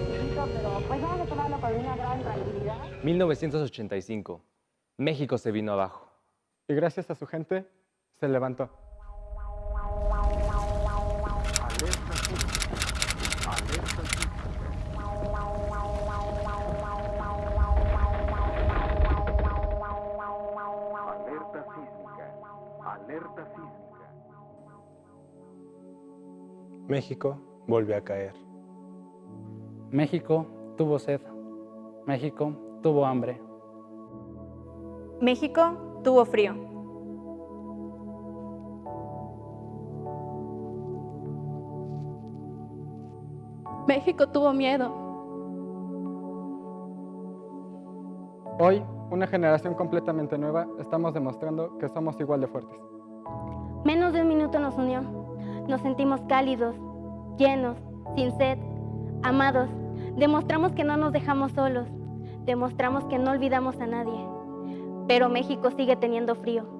momento, pero pues vamos a tomarlo con una gran tranquilidad. 1985. México se vino abajo. Y gracias a su gente, se levantó. Alerta sísmica. Alerta sísmica. Alerta sísmica. Alerta sísmica. México volvió a caer. México tuvo sed. México tuvo hambre. México tuvo frío. México tuvo miedo. Hoy, una generación completamente nueva, estamos demostrando que somos igual de fuertes. Menos de un minuto nos unió. Nos sentimos cálidos, llenos, sin sed, amados. Demostramos que no nos dejamos solos. Demostramos que no olvidamos a nadie. Pero México sigue teniendo frío.